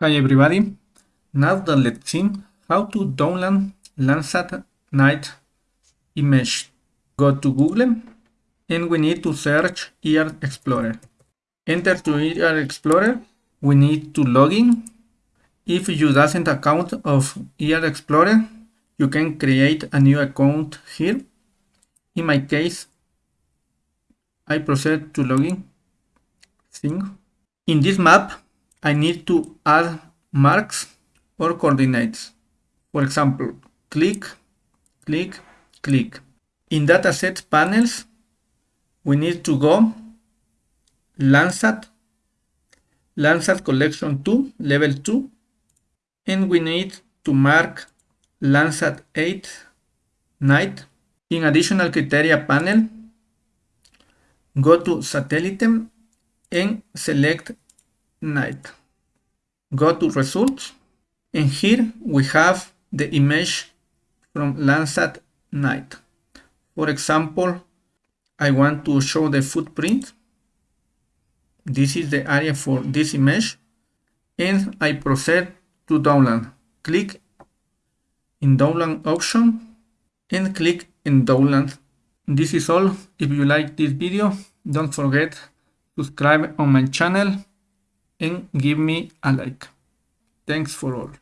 Hi everybody, now that let's see how to download Landsat 9 image. Go to Google and we need to search ER Explorer. Enter to ER Explorer, we need to log in. If you doesn't account of ER Explorer, you can create a new account here. In my case, I proceed to login. Thing. In this map, I need to add marks or coordinates. For example, click, click, click. In dataset panels, we need to go Landsat, Landsat collection 2, level 2, and we need to mark Landsat 8 night. In additional criteria panel, go to satellite and select night. Go to results and here we have the image from Landsat 9. For example, I want to show the footprint. This is the area for this image and I proceed to download. Click in download option and click in download. This is all. If you like this video, don't forget subscribe on my channel and give me a like. Thanks for all.